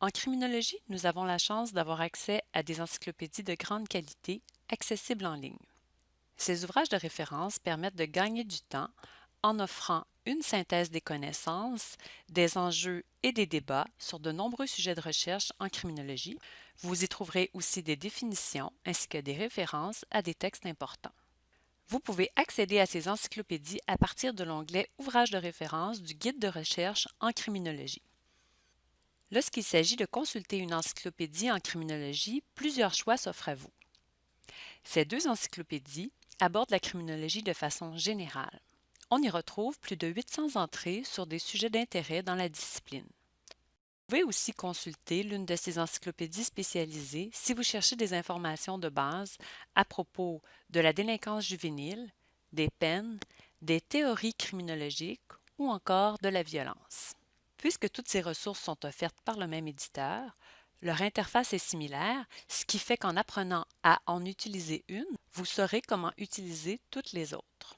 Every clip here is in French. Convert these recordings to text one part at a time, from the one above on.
En criminologie, nous avons la chance d'avoir accès à des encyclopédies de grande qualité accessibles en ligne. Ces ouvrages de référence permettent de gagner du temps en offrant une synthèse des connaissances, des enjeux et des débats sur de nombreux sujets de recherche en criminologie. Vous y trouverez aussi des définitions ainsi que des références à des textes importants. Vous pouvez accéder à ces encyclopédies à partir de l'onglet Ouvrages de référence du Guide de recherche en criminologie. Lorsqu'il s'agit de consulter une encyclopédie en criminologie, plusieurs choix s'offrent à vous. Ces deux encyclopédies abordent la criminologie de façon générale. On y retrouve plus de 800 entrées sur des sujets d'intérêt dans la discipline. Vous pouvez aussi consulter l'une de ces encyclopédies spécialisées si vous cherchez des informations de base à propos de la délinquance juvénile, des peines, des théories criminologiques ou encore de la violence. Puisque toutes ces ressources sont offertes par le même éditeur, leur interface est similaire, ce qui fait qu'en apprenant à en utiliser une, vous saurez comment utiliser toutes les autres.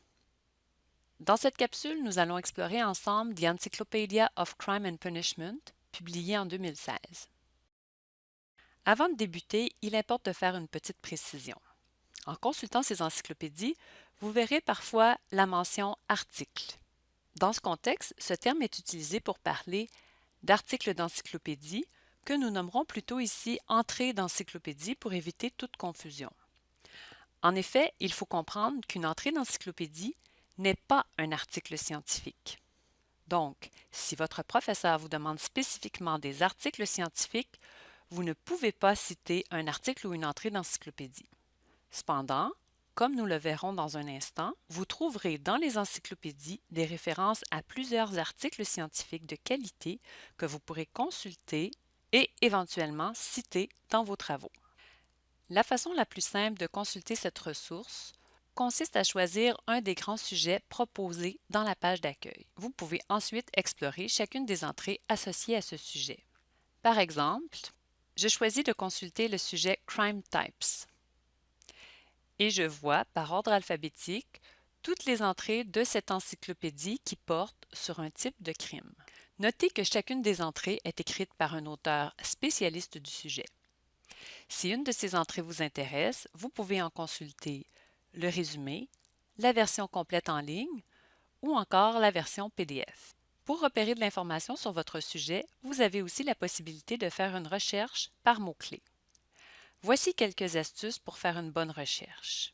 Dans cette capsule, nous allons explorer ensemble The Encyclopedia of Crime and Punishment, publié en 2016. Avant de débuter, il importe de faire une petite précision. En consultant ces encyclopédies, vous verrez parfois la mention « article ». Dans ce contexte, ce terme est utilisé pour parler d'articles d'encyclopédie que nous nommerons plutôt ici entrée d'encyclopédie pour éviter toute confusion. En effet, il faut comprendre qu'une entrée d'encyclopédie n'est pas un article scientifique. Donc, si votre professeur vous demande spécifiquement des articles scientifiques, vous ne pouvez pas citer un article ou une entrée d'encyclopédie. Cependant, comme nous le verrons dans un instant, vous trouverez dans les encyclopédies des références à plusieurs articles scientifiques de qualité que vous pourrez consulter et éventuellement citer dans vos travaux. La façon la plus simple de consulter cette ressource consiste à choisir un des grands sujets proposés dans la page d'accueil. Vous pouvez ensuite explorer chacune des entrées associées à ce sujet. Par exemple, je choisis de consulter le sujet Crime Types et je vois, par ordre alphabétique, toutes les entrées de cette encyclopédie qui portent sur un type de crime. Notez que chacune des entrées est écrite par un auteur spécialiste du sujet. Si une de ces entrées vous intéresse, vous pouvez en consulter le résumé, la version complète en ligne ou encore la version PDF. Pour repérer de l'information sur votre sujet, vous avez aussi la possibilité de faire une recherche par mots-clés. Voici quelques astuces pour faire une bonne recherche.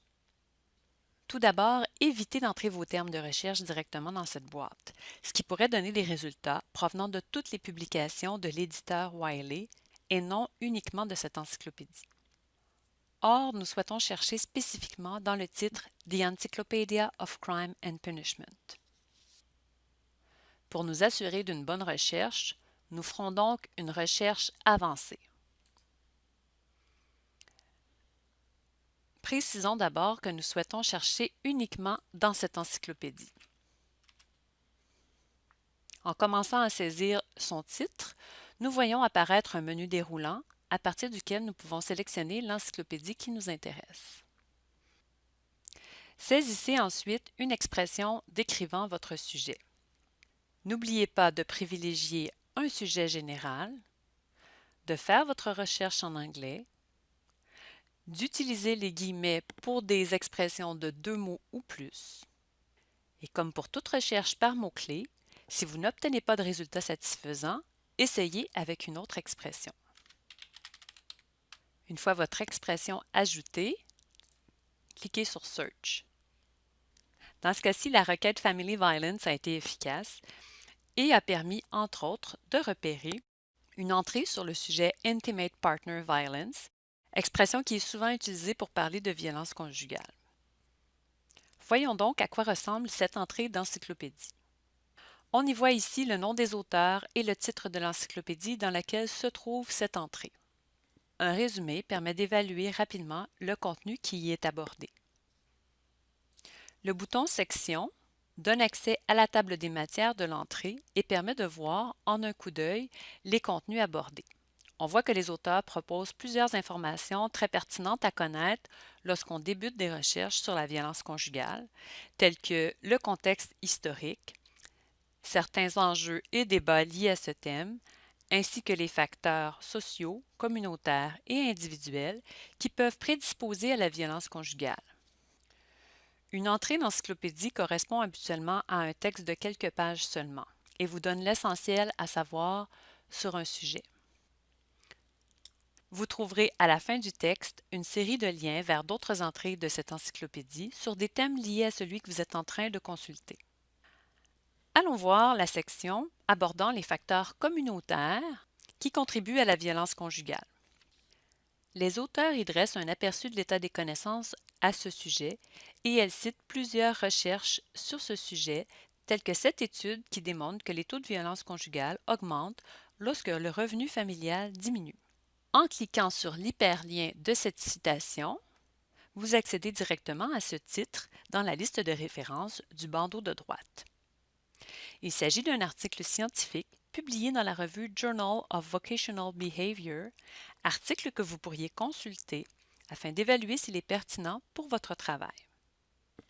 Tout d'abord, évitez d'entrer vos termes de recherche directement dans cette boîte, ce qui pourrait donner des résultats provenant de toutes les publications de l'éditeur Wiley et non uniquement de cette encyclopédie. Or, nous souhaitons chercher spécifiquement dans le titre The Encyclopedia of Crime and Punishment. Pour nous assurer d'une bonne recherche, nous ferons donc une recherche avancée. Précisons d'abord que nous souhaitons chercher uniquement dans cette encyclopédie. En commençant à saisir son titre, nous voyons apparaître un menu déroulant à partir duquel nous pouvons sélectionner l'encyclopédie qui nous intéresse. Saisissez ensuite une expression décrivant votre sujet. N'oubliez pas de privilégier un sujet général, de faire votre recherche en anglais, d'utiliser les guillemets pour des expressions de deux mots ou plus. Et comme pour toute recherche par mots-clés, si vous n'obtenez pas de résultat satisfaisant, essayez avec une autre expression. Une fois votre expression ajoutée, cliquez sur Search. Dans ce cas-ci, la requête Family Violence a été efficace et a permis, entre autres, de repérer une entrée sur le sujet Intimate Partner Violence, expression qui est souvent utilisée pour parler de violence conjugale. Voyons donc à quoi ressemble cette entrée d'encyclopédie. On y voit ici le nom des auteurs et le titre de l'encyclopédie dans laquelle se trouve cette entrée. Un résumé permet d'évaluer rapidement le contenu qui y est abordé. Le bouton Section donne accès à la table des matières de l'entrée et permet de voir en un coup d'œil les contenus abordés. On voit que les auteurs proposent plusieurs informations très pertinentes à connaître lorsqu'on débute des recherches sur la violence conjugale, telles que le contexte historique, certains enjeux et débats liés à ce thème, ainsi que les facteurs sociaux, communautaires et individuels qui peuvent prédisposer à la violence conjugale. Une entrée d'encyclopédie correspond habituellement à un texte de quelques pages seulement et vous donne l'essentiel à savoir sur un sujet. Vous trouverez à la fin du texte une série de liens vers d'autres entrées de cette encyclopédie sur des thèmes liés à celui que vous êtes en train de consulter. Allons voir la section abordant les facteurs communautaires qui contribuent à la violence conjugale. Les auteurs y dressent un aperçu de l'état des connaissances à ce sujet et elles citent plusieurs recherches sur ce sujet, telles que cette étude qui démontre que les taux de violence conjugale augmentent lorsque le revenu familial diminue. En cliquant sur l'hyperlien de cette citation, vous accédez directement à ce titre dans la liste de références du bandeau de droite. Il s'agit d'un article scientifique publié dans la revue Journal of Vocational Behavior, article que vous pourriez consulter afin d'évaluer s'il est pertinent pour votre travail.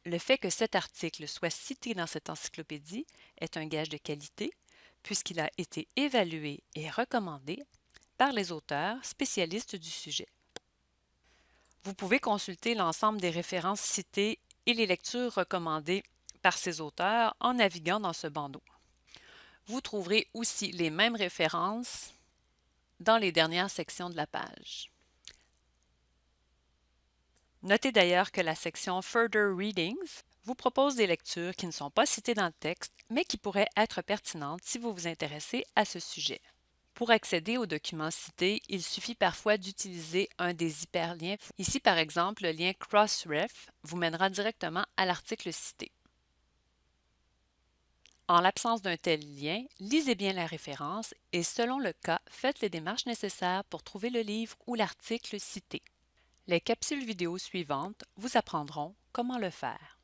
Le fait que cet article soit cité dans cette encyclopédie est un gage de qualité puisqu'il a été évalué et recommandé par les auteurs spécialistes du sujet. Vous pouvez consulter l'ensemble des références citées et les lectures recommandées par ces auteurs en naviguant dans ce bandeau. Vous trouverez aussi les mêmes références dans les dernières sections de la page. Notez d'ailleurs que la section Further Readings vous propose des lectures qui ne sont pas citées dans le texte, mais qui pourraient être pertinentes si vous vous intéressez à ce sujet. Pour accéder aux documents cités, il suffit parfois d'utiliser un des hyperliens. Ici, par exemple, le lien Crossref vous mènera directement à l'article cité. En l'absence d'un tel lien, lisez bien la référence et selon le cas, faites les démarches nécessaires pour trouver le livre ou l'article cité. Les capsules vidéo suivantes vous apprendront comment le faire.